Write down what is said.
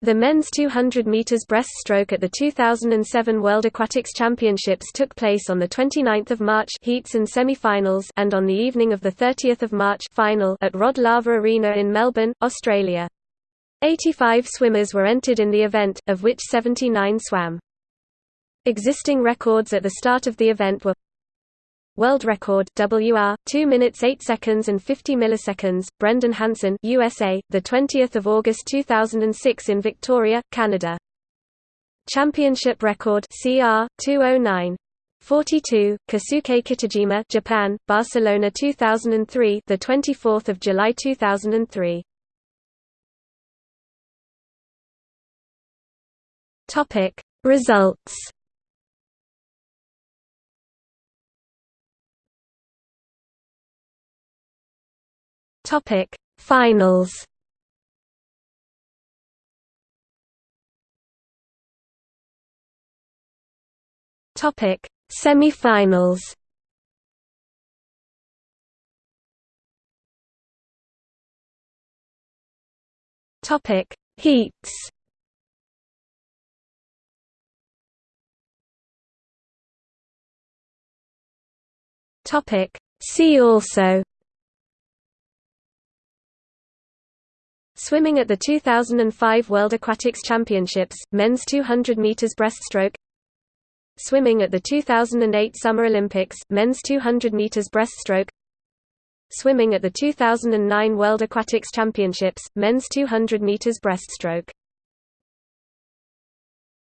The men's 200 meters breaststroke at the 2007 World Aquatics Championships took place on the 29th of March heats and semi-finals and on the evening of the 30th of March final at Rod Laver Arena in Melbourne, Australia. 85 swimmers were entered in the event, of which 79 swam. Existing records at the start of the event were World record WR 2 minutes 8 seconds and 50 milliseconds Brendan Hansen USA the 20th of August 2006 in Victoria Canada. Championship record CR 209 42 Kosuke Kitajima Japan Barcelona 2003 the 24th of July 2003 Topic. Results Topic Finals. Topic Semi-finals. Topic Heats. Topic See also Swimming at the 2005 World Aquatics Championships, men's 200 meters breaststroke. Swimming at the 2008 Summer Olympics, men's 200 meters breaststroke. Swimming at the 2009 World Aquatics Championships, men's 200 meters breaststroke.